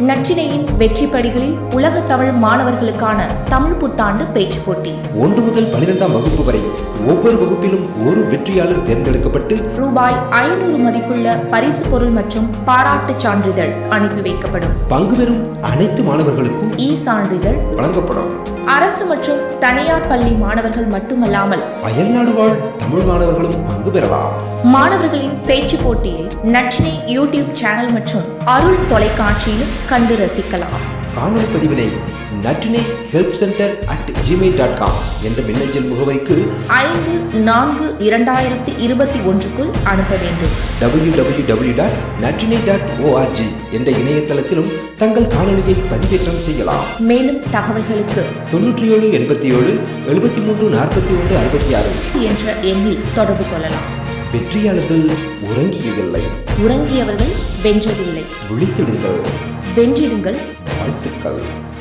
நற்றினையின் வெற்றி படிகளில் உலக தமிழ் மாணவர்களுக்கான தமிழ் புத்தாண்டு பேச்சு போட்டி. ஒன்று முதல் பனிரெண்டாம் வகுப்பு வரை ஒவ்வொரு வகுப்பிலும் ஒரு வெற்றியாளர் தேர்ந்தெடுக்கப்பட்டு ரூபாய் ஐநூறு மதிப்புள்ள பரிசு பொருள் மற்றும் பாராட்டுச் சான்றிதழ் அனுப்பி வைக்கப்படும். பங்கு பெறும் அனைத்து மாணவர்களுக்கும் இ சான்றிதழ் வழங்கப்படும். அரசு மற்றும் தனியார் பள்ளி மாணவர்கள் மட்டுமல்லாமல் அயல்நாடு வாழ் தமிழ் மாணவர்களும் பங்கு பெறலாம். மாணவர்களின் பேச்சு போட்டியை நற்றினை யூடியூப் சேனல் மற்றும் அருள் தொலைக்காட்சியிலும் கண்டு ரசிக்கலாம். காணொலி பதிவினை Natrinai help center at Gmail dot com என்ற மின்னஞ்சல் முகவரிக்கு ஐந்து நான்கு இரண்டாயிரத்தி இருபத்தி ஒன்றுக்குள் அனுப்ப வேண்டும். W W W dot Natrinai dot org என்ற இணையதளத்திலும் தங்கள் காணொலியை பதிவேற்றம் செய்யலாம். மேலும் தகவல்களுக்கு தொன்னூற்றி ஏழு எண்பத்தி ஏழு எழுபத்தி மூன்று நாற்பத்தி ஒன்று அறுபத்தி ஆறு என்ற எண்ணில் தொடர்பு கொள்ளலாம். வெற்றியாளர்கள் உறங்கியதில்லை. உறங்கியவர்கள் வென்றதில்லை. விழித்திடுங்கள். வென்றிடுங்கள். 入ってるから。